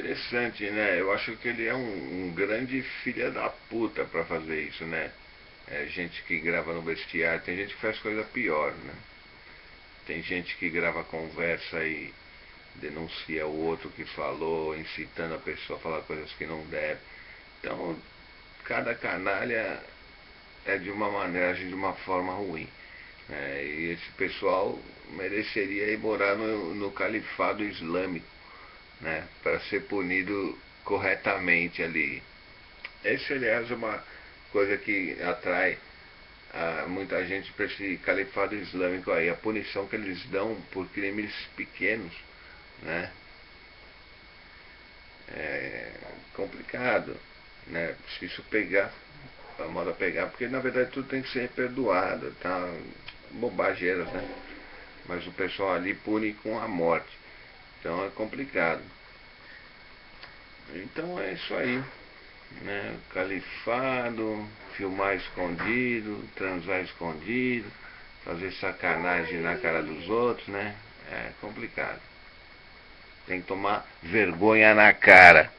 Interessante, né? Eu acho que ele é um, um grande filha da puta pra fazer isso, né? É gente que grava no vestiário, tem gente que faz coisa pior, né? Tem gente que grava conversa e denuncia o outro que falou, incitando a pessoa a falar coisas que não deve. Então, cada canalha é de uma maneira, de uma forma ruim. Né? E esse pessoal mereceria ir morar no, no califado islâmico, né? Para ser punido corretamente ali. Esse, aliás, é uma coisa que atrai a, muita gente para esse califado islâmico aí. A punição que eles dão por crimes pequenos, né? É complicado, né? Se isso pegar, a moda pegar, porque na verdade tudo tem que ser perdoado, tá? Bobageiras, né? Mas o pessoal ali pune com a morte. Então é complicado. Então é isso aí. Né? Califado, filmar escondido, transar escondido, fazer sacanagem na cara dos outros, né? É complicado. Tem que tomar vergonha na cara.